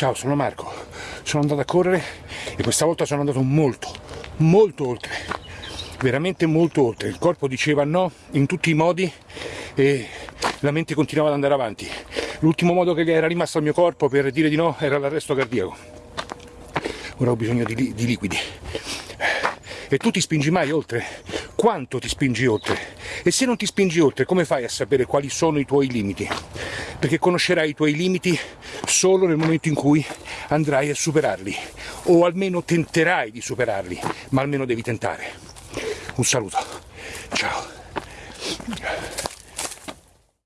Ciao, sono Marco. Sono andato a correre e questa volta sono andato molto, molto oltre. Veramente molto oltre. Il corpo diceva no in tutti i modi e la mente continuava ad andare avanti. L'ultimo modo che era rimasto al mio corpo per dire di no era l'arresto cardiaco. Ora ho bisogno di, di liquidi. E tu ti spingi mai oltre? Quanto ti spingi oltre? E se non ti spingi oltre, come fai a sapere quali sono i tuoi limiti? Perché conoscerai i tuoi limiti solo nel momento in cui andrai a superarli, o almeno tenterai di superarli, ma almeno devi tentare. Un saluto, ciao.